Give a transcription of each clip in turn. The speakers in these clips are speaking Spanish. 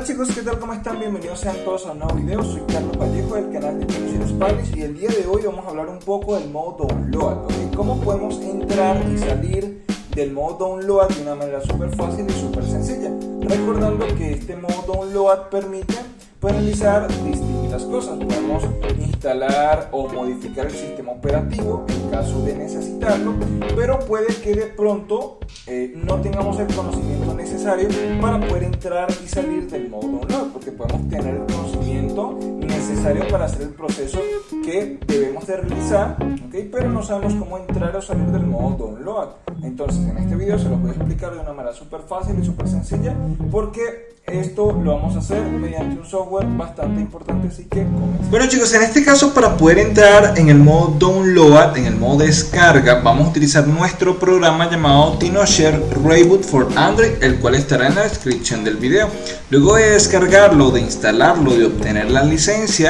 Hola chicos, ¿qué tal? ¿Cómo están? Bienvenidos sean todos a un nuevo video. Soy Carlos Vallejo del canal de Introducción Spanish y el día de hoy vamos a hablar un poco del modo download. Cómo podemos entrar y salir del modo download de una manera súper fácil y súper sencilla. Recordando que este modo download permite pues, realizar cosas. Podemos instalar o modificar el sistema operativo en caso de necesitarlo, pero puede que de pronto eh, no tengamos el conocimiento necesario para poder entrar y salir del modo download, porque podemos tener el conocimiento necesario para hacer el proceso que debemos de realizar, ¿okay? pero no sabemos cómo entrar o salir del modo download. Entonces en este video se lo voy a explicar de una manera súper fácil y súper sencilla, porque esto lo vamos a hacer mediante un software bastante importante, así que comencemos. Bueno chicos, en este caso para poder entrar en el modo download, en el modo descarga, vamos a utilizar nuestro programa llamado TinoShare Reboot for Android, el cual estará en la descripción del video. Luego de descargarlo, de instalarlo, de obtener la licencia,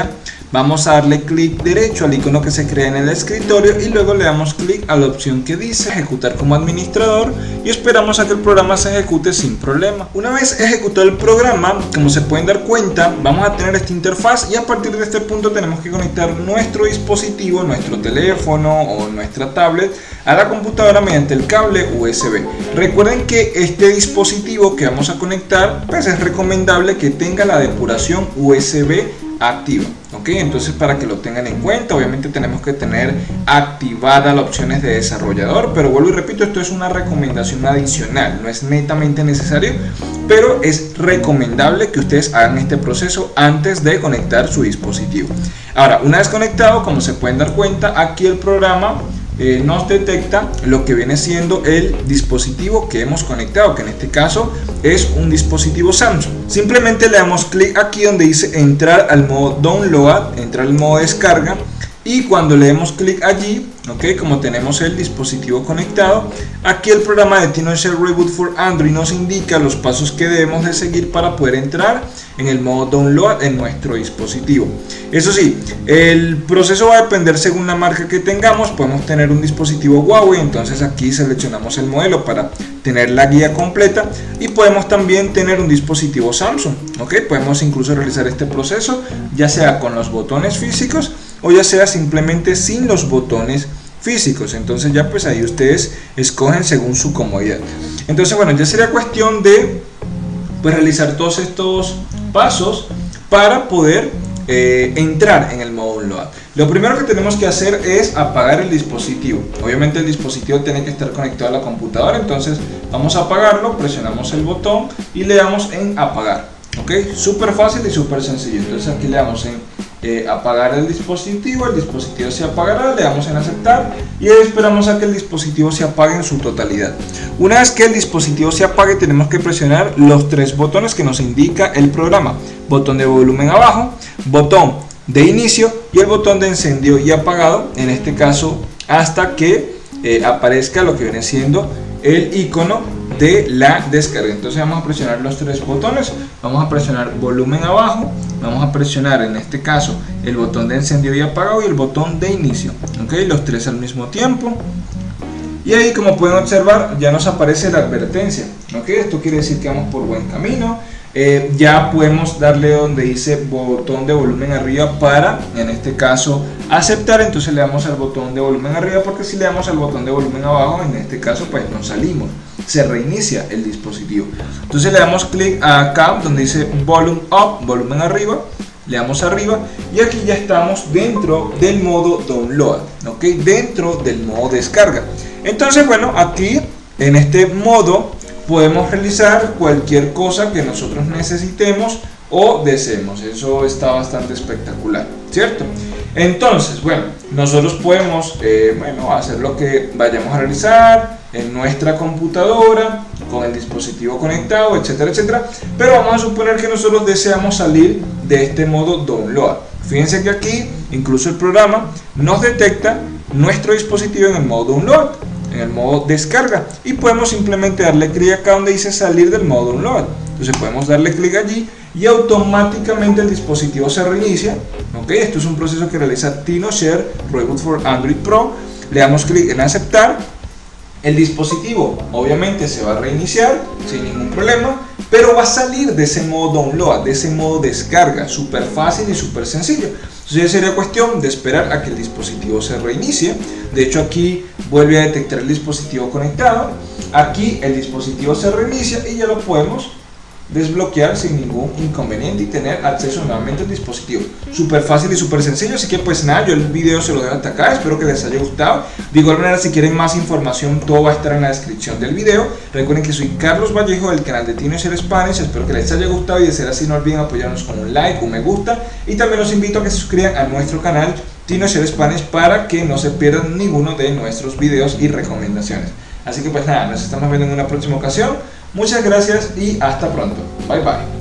Vamos a darle clic derecho al icono que se crea en el escritorio y luego le damos clic a la opción que dice ejecutar como administrador y esperamos a que el programa se ejecute sin problema. Una vez ejecutado el programa, como se pueden dar cuenta, vamos a tener esta interfaz y a partir de este punto tenemos que conectar nuestro dispositivo, nuestro teléfono o nuestra tablet a la computadora mediante el cable USB. Recuerden que este dispositivo que vamos a conectar, pues es recomendable que tenga la depuración USB activa ok entonces para que lo tengan en cuenta obviamente tenemos que tener activada las opciones de desarrollador pero vuelvo y repito esto es una recomendación adicional no es netamente necesario pero es recomendable que ustedes hagan este proceso antes de conectar su dispositivo. Ahora una vez conectado como se pueden dar cuenta aquí el programa eh, nos detecta lo que viene siendo el dispositivo que hemos conectado, que en este caso es un dispositivo Samsung. Simplemente le damos clic aquí donde dice entrar al modo download, entrar al modo descarga y cuando le demos clic allí ok como tenemos el dispositivo conectado aquí el programa de TinoShare Reboot for Android nos indica los pasos que debemos de seguir para poder entrar en el modo download en nuestro dispositivo. Eso sí el proceso va a depender según la marca que tengamos. Podemos tener un dispositivo Huawei entonces aquí seleccionamos el modelo para tener la guía completa. Y podemos también tener un dispositivo Samsung ok podemos incluso realizar este proceso ya sea con los botones físicos o ya sea simplemente sin los botones físicos. Entonces ya pues ahí ustedes escogen según su comodidad. Entonces bueno ya sería cuestión de pues realizar todos estos pasos para poder eh, entrar en el modo download lo primero que tenemos que hacer es apagar el dispositivo. Obviamente el dispositivo tiene que estar conectado a la computadora entonces vamos a apagarlo presionamos el botón y le damos en apagar ok súper fácil y súper sencillo entonces aquí le damos en eh, apagar el dispositivo, el dispositivo se apagará, le damos en aceptar y esperamos a que el dispositivo se apague en su totalidad. Una vez que el dispositivo se apague tenemos que presionar los tres botones que nos indica el programa. Botón de volumen abajo, botón de inicio y el botón de encendido y apagado, en este caso hasta que eh, aparezca lo que viene siendo el icono de la descarga. Entonces vamos a presionar los tres botones. Vamos a presionar volumen abajo. Vamos a presionar en este caso el botón de encendido y apagado y el botón de inicio. Ok los tres al mismo tiempo. Y ahí como pueden observar ya nos aparece la advertencia. Ok esto quiere decir que vamos por buen camino eh, ya podemos darle donde dice botón de volumen arriba para en este caso aceptar. Entonces le damos al botón de volumen arriba porque si le damos al botón de volumen abajo en este caso pues nos salimos. Se reinicia el dispositivo. Entonces le damos clic acá donde dice volume up volumen arriba. Le damos arriba. Y aquí ya estamos dentro del modo download ok dentro del modo descarga. Entonces bueno aquí en este modo podemos realizar cualquier cosa que nosotros necesitemos o deseemos. Eso está bastante espectacular, ¿cierto? Entonces, bueno, nosotros podemos eh, bueno, hacer lo que vayamos a realizar en nuestra computadora, con el dispositivo conectado, etcétera, etcétera. Pero vamos a suponer que nosotros deseamos salir de este modo download. Fíjense que aquí, incluso el programa nos detecta nuestro dispositivo en el modo download en el modo descarga. Y podemos simplemente darle clic acá donde dice salir del modo download. Entonces podemos darle clic allí y automáticamente el dispositivo se reinicia. Ok esto es un proceso que realiza TinoShare Reboot for Android Pro. Le damos clic en aceptar. El dispositivo obviamente se va a reiniciar sin ningún problema pero va a salir de ese modo download, de ese modo descarga, súper fácil y súper sencillo. Entonces sería cuestión de esperar a que el dispositivo se reinicie. De hecho aquí vuelve a detectar el dispositivo conectado. Aquí el dispositivo se reinicia y ya lo podemos desbloquear sin ningún inconveniente y tener acceso nuevamente al dispositivo. Súper fácil y súper sencillo, así que pues nada, yo el video se lo dejo hasta acá, espero que les haya gustado. De igual manera, si quieren más información, todo va a estar en la descripción del video. Recuerden que soy Carlos Vallejo del canal de Tino Ser Spanish, espero que les haya gustado y de ser así no olviden apoyarnos con un like, un me gusta y también los invito a que se suscriban a nuestro canal Tino Ser Spanish para que no se pierdan ninguno de nuestros videos y recomendaciones. Así que pues nada, nos estamos viendo en una próxima ocasión. Muchas gracias y hasta pronto. Bye bye.